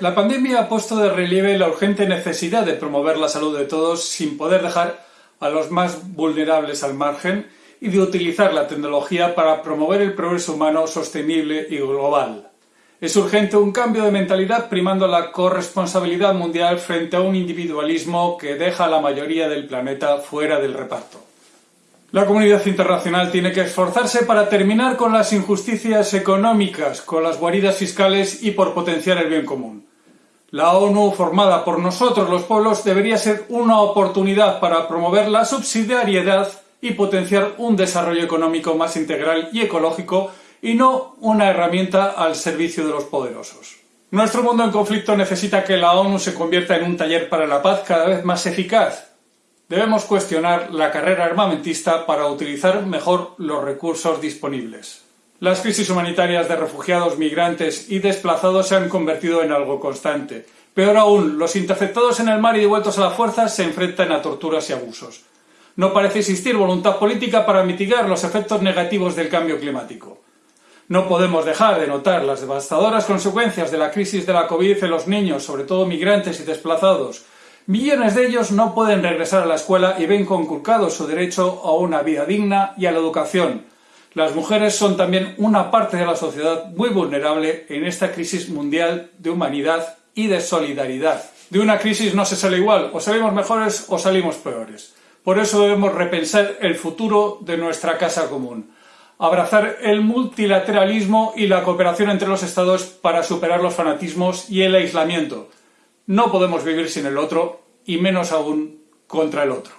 La pandemia ha puesto de relieve la urgente necesidad de promover la salud de todos sin poder dejar a los más vulnerables al margen y de utilizar la tecnología para promover el progreso humano sostenible y global. Es urgente un cambio de mentalidad primando la corresponsabilidad mundial frente a un individualismo que deja a la mayoría del planeta fuera del reparto. La comunidad internacional tiene que esforzarse para terminar con las injusticias económicas, con las guaridas fiscales y por potenciar el bien común. La ONU, formada por nosotros los pueblos, debería ser una oportunidad para promover la subsidiariedad y potenciar un desarrollo económico más integral y ecológico y no una herramienta al servicio de los poderosos. Nuestro mundo en conflicto necesita que la ONU se convierta en un taller para la paz cada vez más eficaz. Debemos cuestionar la carrera armamentista para utilizar mejor los recursos disponibles. Las crisis humanitarias de refugiados, migrantes y desplazados se han convertido en algo constante. Peor aún, los interceptados en el mar y devueltos a la fuerza se enfrentan a torturas y abusos. No parece existir voluntad política para mitigar los efectos negativos del cambio climático. No podemos dejar de notar las devastadoras consecuencias de la crisis de la COVID en los niños, sobre todo migrantes y desplazados. Millones de ellos no pueden regresar a la escuela y ven conculcado su derecho a una vida digna y a la educación. Las mujeres son también una parte de la sociedad muy vulnerable en esta crisis mundial de humanidad y de solidaridad. De una crisis no se sale igual, o salimos mejores o salimos peores. Por eso debemos repensar el futuro de nuestra casa común abrazar el multilateralismo y la cooperación entre los Estados para superar los fanatismos y el aislamiento. No podemos vivir sin el otro, y menos aún contra el otro.